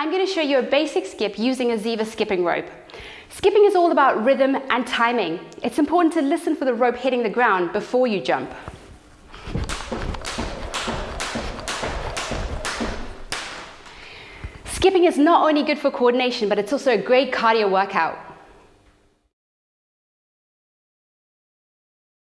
I'm going to show you a basic skip using a Ziva skipping rope. Skipping is all about rhythm and timing. It's important to listen for the rope hitting the ground before you jump. Skipping is not only good for coordination, but it's also a great cardio workout.